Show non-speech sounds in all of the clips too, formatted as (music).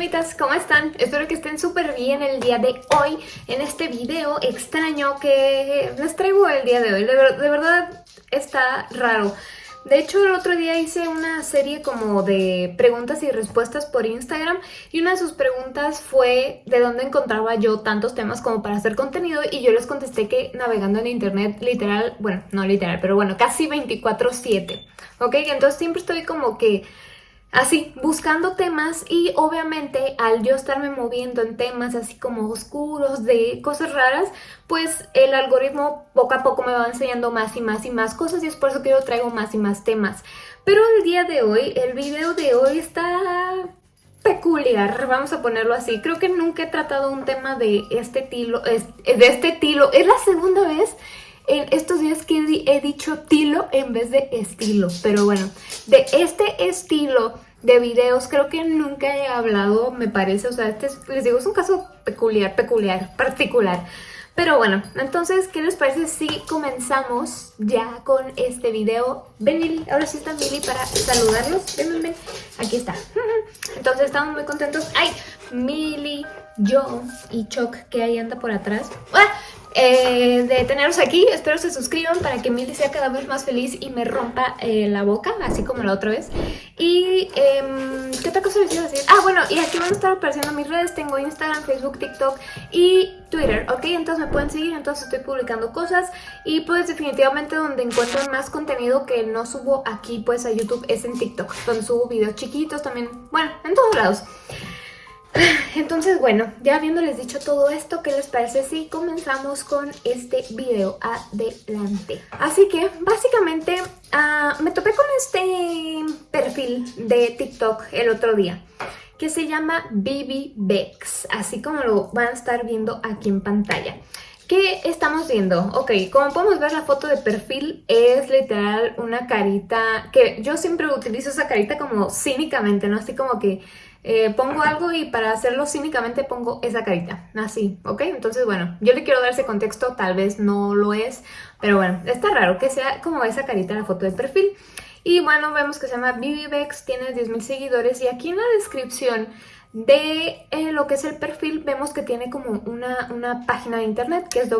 fantasmitas, ¿cómo están? Espero que estén súper bien el día de hoy en este video extraño que les traigo el día de hoy. De, de verdad está raro. De hecho, el otro día hice una serie como de preguntas y respuestas por Instagram y una de sus preguntas fue de dónde encontraba yo tantos temas como para hacer contenido y yo les contesté que navegando en internet literal, bueno, no literal, pero bueno, casi 24-7, ¿ok? Entonces siempre estoy como que Así, buscando temas y obviamente al yo estarme moviendo en temas así como oscuros, de cosas raras, pues el algoritmo poco a poco me va enseñando más y más y más cosas y es por eso que yo traigo más y más temas. Pero el día de hoy, el video de hoy está peculiar, vamos a ponerlo así. Creo que nunca he tratado un tema de este estilo, de este estilo. Es la segunda vez en estos días que he dicho tilo en vez de estilo. Pero bueno, de este estilo de videos creo que nunca he hablado, me parece. O sea, este les digo, es un caso peculiar, peculiar, particular. Pero bueno, entonces, ¿qué les parece si comenzamos ya con este video? Ven, Mili, ahora sí está Mili para saludarlos. Ven, ven, ven. Aquí está. (laughs) Entonces, estamos muy contentos. ¡Ay! Mili, yo y Choc, que ahí anda por atrás. ¡Ah! Eh, de teneros aquí. Espero se suscriban para que Milly sea cada vez más feliz y me rompa eh, la boca, así como la otra vez. Y, eh, ¿qué otra cosa les iba decir? Ah, bueno, y aquí van a estar apareciendo mis redes. Tengo Instagram, Facebook, TikTok y Twitter, ¿ok? Entonces me pueden seguir, entonces estoy publicando cosas. Y pues definitivamente donde encuentro más contenido que no subo aquí pues a YouTube es en TikTok, donde subo videos chiquitos también, bueno, en todos lados. (laughs) Entonces, bueno, ya habiéndoles dicho todo esto, ¿qué les parece si comenzamos con este video adelante? Así que, básicamente, ah, me topé con este perfil de TikTok el otro día que se llama Bibi Bex, así como lo van a estar viendo aquí en pantalla. ¿Qué estamos viendo? Ok, como podemos ver la foto de perfil es literal una carita que yo siempre utilizo esa carita como cínicamente, ¿no? Así como que eh, pongo algo y para hacerlo cínicamente pongo esa carita, así, ¿ok? Entonces, bueno, yo le quiero dar ese contexto, tal vez no lo es, pero bueno, está raro que sea como esa carita en la foto de perfil. Y bueno, vemos que se llama BBBex, tiene 10.000 seguidores y aquí en la descripción de eh, lo que es el perfil vemos que tiene como una, una página de internet que es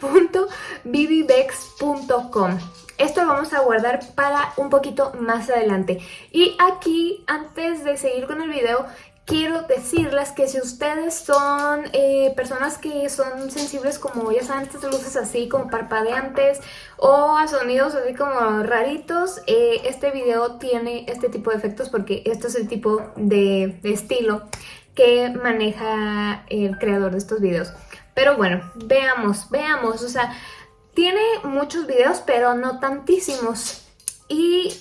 www.bibibex.com esto lo vamos a guardar para un poquito más adelante. Y aquí, antes de seguir con el video, quiero decirles que si ustedes son eh, personas que son sensibles como ya saben estas luces así como parpadeantes o a sonidos así como raritos, eh, este video tiene este tipo de efectos porque este es el tipo de estilo que maneja el creador de estos videos. Pero bueno, veamos, veamos, o sea, tiene muchos videos, pero no tantísimos. Y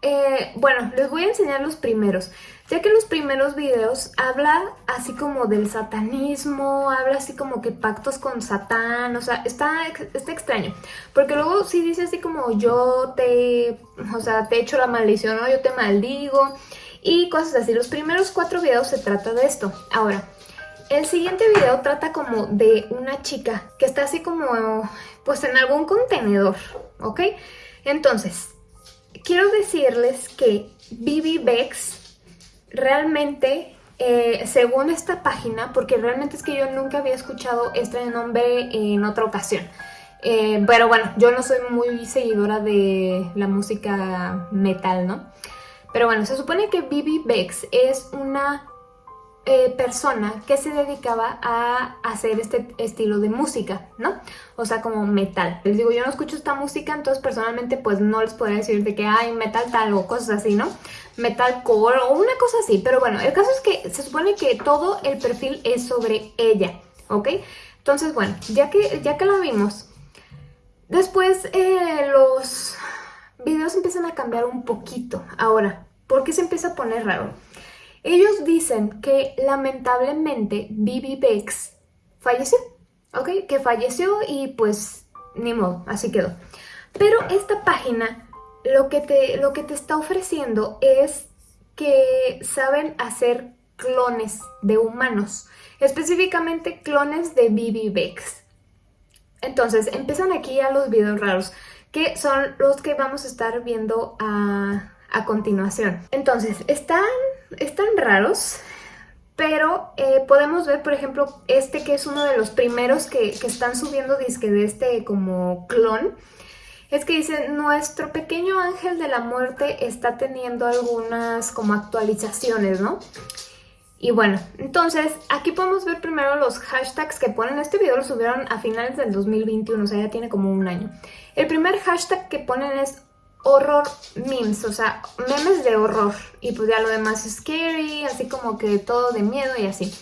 eh, bueno, les voy a enseñar los primeros. Ya que los primeros videos habla así como del satanismo, habla así como que pactos con Satán, o sea, está, extraño. Porque luego sí dice así como yo te, o sea, te echo la maldición, ¿no? Yo te maldigo y cosas así. Los primeros cuatro videos se trata de esto. Ahora, el siguiente video trata como de una chica que está así como pues en algún contenedor, ¿ok? Entonces, quiero decirles que Bibi Bex realmente, eh, según esta página, porque realmente es que yo nunca había escuchado este nombre en otra ocasión, eh, pero bueno, yo no soy muy seguidora de la música metal, ¿no? Pero bueno, se supone que Bibi Bex es una eh, persona que se dedicaba a hacer este estilo de música, ¿no? O sea, como metal. Les digo, yo no escucho esta música, entonces personalmente pues no les podría decir de que hay metal tal o cosas así, ¿no? Metalcore o una cosa así. Pero bueno, el caso es que se supone que todo el perfil es sobre ella, ¿ok? Entonces, bueno, ya que, ya que la vimos, después eh, los videos empiezan a cambiar un poquito. Ahora, ¿por qué se empieza a poner raro? Ellos dicen que lamentablemente Bibi Bex falleció, ¿ok? Que falleció y pues ni modo, así quedó. Pero esta página lo que te, lo que te está ofreciendo es que saben hacer clones de humanos, específicamente clones de Bibi Bex. Entonces, empiezan aquí ya los videos raros, que son los que vamos a estar viendo a, a continuación. Entonces, están, están raros, pero eh, podemos ver, por ejemplo, este que es uno de los primeros que, que están subiendo disque de este como clon. Es que dice, nuestro pequeño ángel de la muerte está teniendo algunas como actualizaciones, ¿no? Y bueno, entonces aquí podemos ver primero los hashtags que ponen. Este video lo subieron a finales del 2021, o sea, ya tiene como un año. El primer hashtag que ponen es horror memes, o sea, memes de horror. Y pues ya lo demás es scary, así como que todo de miedo y así.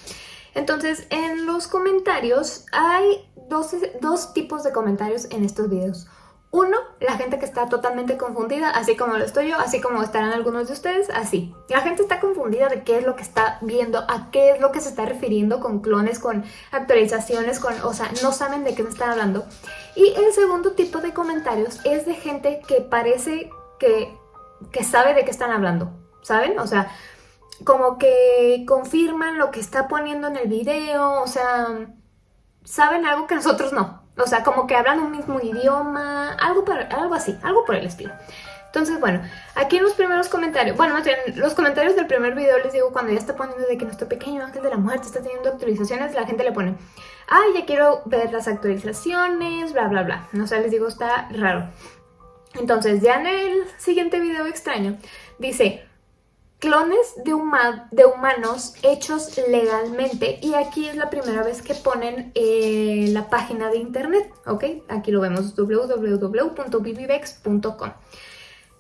Entonces, en los comentarios hay dos, dos tipos de comentarios en estos videos. Uno, la gente que está totalmente confundida, así como lo estoy yo, así como estarán algunos de ustedes, así. La gente está confundida de qué es lo que está viendo, a qué es lo que se está refiriendo con clones, con actualizaciones, con, o sea, no saben de qué me están hablando. Y el segundo tipo de comentarios es de gente que parece que, que sabe de qué están hablando, ¿saben? O sea, como que confirman lo que está poniendo en el video, o sea, saben algo que nosotros no. O sea, como que hablan un mismo idioma, algo, para, algo así, algo por el estilo. Entonces, bueno, aquí en los primeros comentarios, bueno, en los comentarios del primer video les digo, cuando ya está poniendo de que nuestro pequeño ángel de la muerte está teniendo actualizaciones, la gente le pone, ay, ya quiero ver las actualizaciones, bla, bla, bla. O sea, les digo, está raro. Entonces, ya en el siguiente video extraño, dice, clones de, de, humanos hechos legalmente y aquí es la primera vez que ponen eh, la página de internet, ¿ok? Aquí lo vemos, www.bibivex.com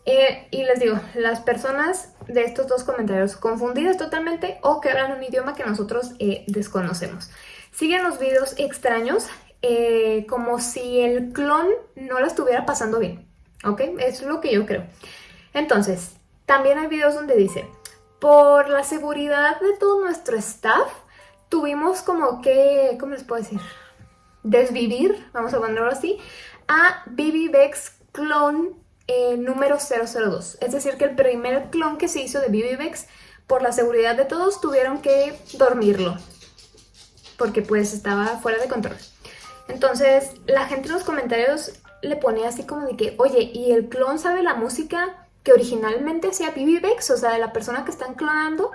eh, y les digo, las personas de estos dos comentarios confundidas totalmente o que hablan un idioma que nosotros eh, desconocemos. Siguen los videos extraños como si el clon no lo estuviera pasando bien, ¿ok? Es lo que yo creo. Entonces, también hay videos donde dice, por la seguridad de todo nuestro staff, tuvimos como que, ¿cómo les puedo decir? Desvivir, vamos a ponerlo así, a BBBEX Clone eh, número 002. Es decir, que el primer clon que se hizo de BBBEX, por la seguridad de todos, tuvieron que dormirlo. Porque pues estaba fuera de control. Entonces, la gente en los comentarios le pone así como de que, oye, ¿y el clon sabe la música que originalmente hacía BBBEX, o sea, de la persona que están clonando,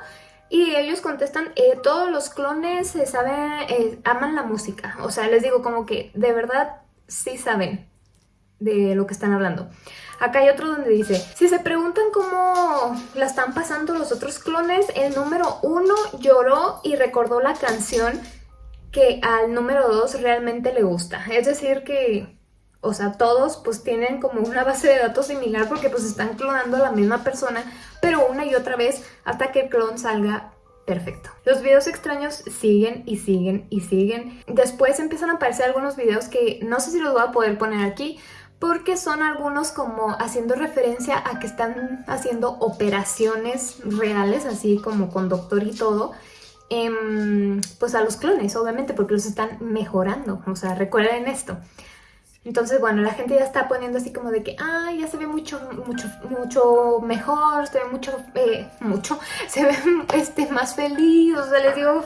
y ellos contestan, eh, todos los clones saben, eh, aman la música. O sea, les digo como que de verdad sí saben de lo que están hablando. Acá hay otro donde dice, si se preguntan cómo la están pasando los otros clones, el número uno lloró y recordó la canción que al número dos realmente le gusta. Es decir que o sea, todos pues tienen como una base de datos similar porque pues están clonando a la misma persona, pero una y otra vez hasta que el clon salga perfecto. Los videos extraños siguen y siguen y siguen. Después empiezan a aparecer algunos videos que no sé si los voy a poder poner aquí, porque son algunos como haciendo referencia a que están haciendo operaciones reales, así como con doctor y todo, pues a los clones, obviamente, porque los están mejorando. O sea, recuerden esto. Entonces, bueno, la gente ya está poniendo así como de que, ay, ya se ve mucho, mucho, mucho mejor, se ve mucho, eh, mucho, (laughs) se ve este, más feliz, o sea, les digo,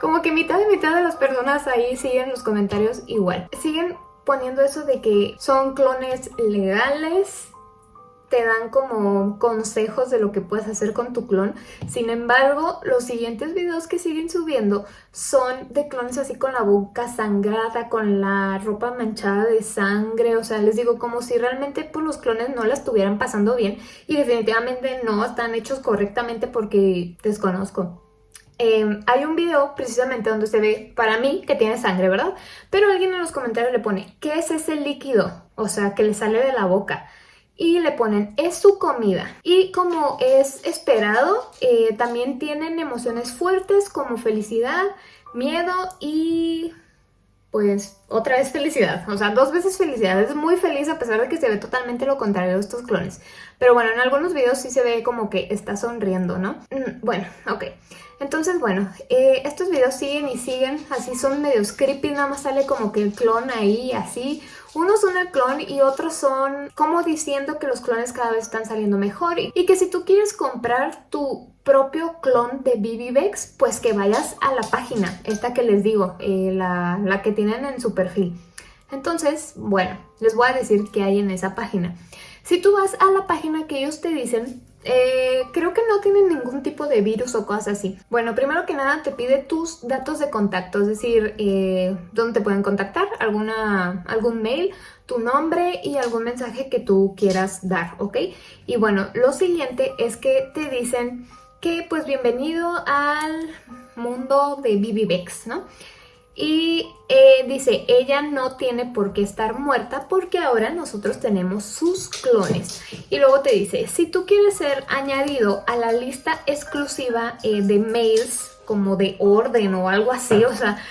como que mitad y mitad de las personas ahí siguen los comentarios igual. Siguen poniendo eso de que son clones legales, te dan como consejos de lo que puedes hacer con tu clon. Sin embargo, los siguientes videos que siguen subiendo son de clones así con la boca sangrada, con la ropa manchada de sangre. O sea, les digo, como si realmente pues, los clones no la estuvieran pasando bien. Y definitivamente no están hechos correctamente porque desconozco. Em, hay un video precisamente donde se ve, para mí, que tiene sangre, ¿verdad? Pero alguien en los comentarios le pone, ¿qué es ese líquido? O sea, que le sale de la boca y le ponen es su comida y como es esperado eh, también tienen emociones fuertes como felicidad, miedo y pues otra vez felicidad, o sea, dos veces felicidad, es muy feliz a pesar de que se ve totalmente lo contrario de estos clones, pero bueno, en algunos videos sí se ve como que está sonriendo, ¿no? Mm, bueno, ok, entonces bueno, eh, estos videos siguen y siguen, así son medios creepy, nada más sale como que el clon ahí, así, unos son el clon y otros son como diciendo que los clones cada vez están saliendo mejor y que si tú quieres comprar tu propio clon de BBBEX, pues que vayas a la página, esta que les digo, eh, la, la que tienen en su perfil. Entonces, bueno, les voy a decir qué hay en esa página. Si tú vas a la página que ellos te dicen, Eh, creo que no tienen ningún tipo de virus o cosas así. Bueno, primero que nada te pide tus datos de contacto, es decir, eh, dónde te pueden contactar, alguna, algún mail, tu nombre y algún mensaje que tú quieras dar, ¿ok? Y bueno, lo siguiente es que te dicen que pues bienvenido al mundo de BBBX, ¿no? Y eh, dice, ella no tiene por qué estar muerta porque ahora nosotros tenemos sus clones. Y luego te dice, si tú quieres ser añadido a la lista exclusiva eh, de mails como de orden o algo así, o sea,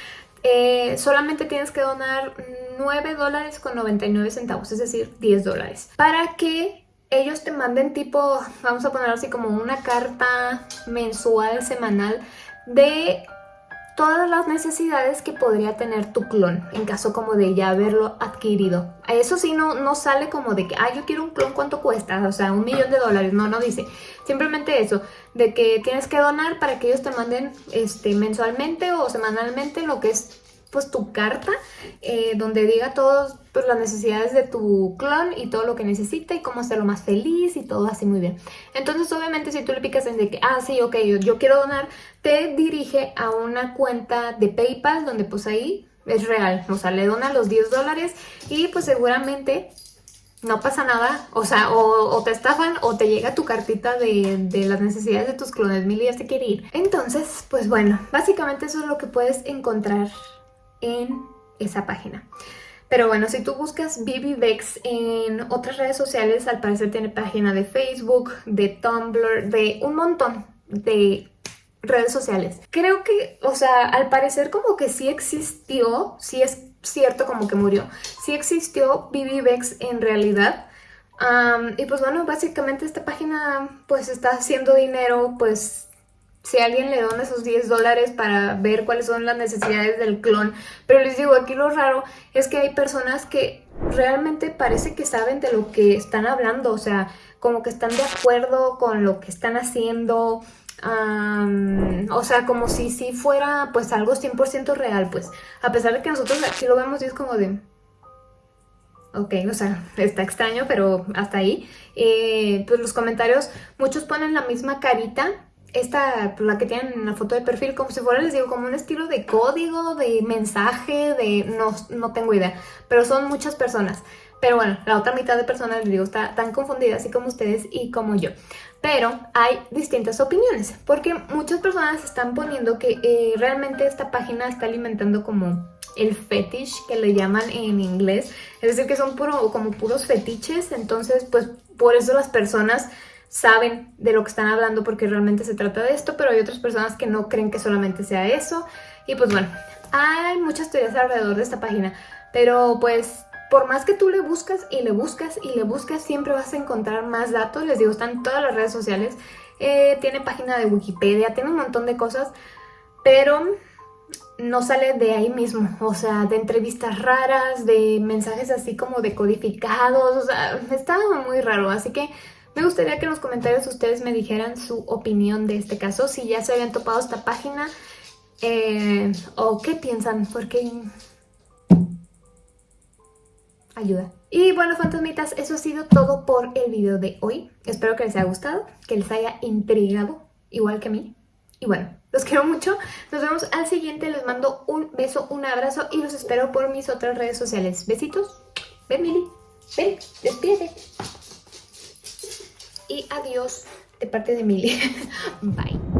eh, solamente tienes que donar 9 dólares con 99 centavos, es decir, 10 dólares. Para que ellos te manden tipo, vamos a poner así como una carta mensual, semanal de todas las necesidades que podría tener tu clon en caso como de ya haberlo adquirido. Eso sí no, no sale como de que, ah, yo quiero un clon, ¿cuánto cuesta? O sea, un millón de dólares. No, no dice. Simplemente eso, de que tienes que donar para que ellos te manden este, mensualmente o semanalmente lo que es pues tu carta eh, donde diga todas pues, las necesidades de tu clon y todo lo que necesita y cómo hacerlo más feliz y todo así muy bien. Entonces obviamente si tú le picas en de que, ah sí, ok, yo, yo quiero donar, te dirige a una cuenta de Paypal donde pues ahí es real, o sea, le dona los 10 dólares y pues seguramente no pasa nada, o sea, o, te estafan o te llega tu cartita de, de, las necesidades de tus clones, Mili ya se quiere ir. Entonces, pues bueno, básicamente eso es lo que puedes encontrar en esa página. Pero bueno, si tú buscas BBVEX en otras redes sociales, al parecer tiene página de Facebook, de Tumblr, de un montón de redes sociales. Creo que, o sea, al parecer como que sí existió, sí es cierto como que murió, sí existió BBVEX en realidad. y pues bueno, básicamente esta página pues está haciendo dinero pues si alguien le dona esos 10 dólares para ver cuáles son las necesidades del clon. Pero les digo, aquí lo raro es que hay personas que realmente parece que saben de lo que están hablando, o sea, como que están de acuerdo con lo que están haciendo, o sea, como si si fuera pues algo 100% real, pues, a pesar de que nosotros aquí lo vemos y es como de... Ok, o sea, está extraño, pero hasta ahí. Eh, pues los comentarios, muchos ponen la misma carita esta, pues, la que tienen en la foto de perfil, como si fuera, les digo, como un estilo de código, de mensaje, de... no, no tengo idea, pero son muchas personas. Pero bueno, la otra mitad de personas, les digo, está tan confundida, así como ustedes y como yo. Pero hay distintas opiniones, porque muchas personas están poniendo que eh, realmente esta página está alimentando como el fetish, que le llaman en inglés. Es decir, que son puro, como puros fetiches, entonces pues por eso las personas saben de lo que están hablando porque realmente se trata de esto, pero hay otras personas que no creen que solamente sea eso. Y pues bueno, hay muchas teorías alrededor de esta página, pero pues por más que tú le buscas y le buscas y le buscas, siempre vas a encontrar más datos. Les digo, están todas las redes sociales, eh, tiene página de Wikipedia, tiene un montón de cosas, pero no sale de ahí mismo, o sea, de entrevistas raras, de mensajes así como decodificados, o sea, está muy raro, así que me gustaría que en los comentarios ustedes me dijeran su opinión de este caso, si ya se habían topado esta página eh, o qué piensan, porque ayuda. Y bueno, fantasmitas, eso ha sido todo por el video de hoy. Espero que les haya gustado, que les haya intrigado, igual que a mí. Y bueno, los quiero mucho. Nos vemos al siguiente. Les mando un beso, un abrazo y los espero por mis otras redes sociales. Besitos. Ven, Mili. Ven, despídete y adiós de parte de Mili. (laughs) Bye.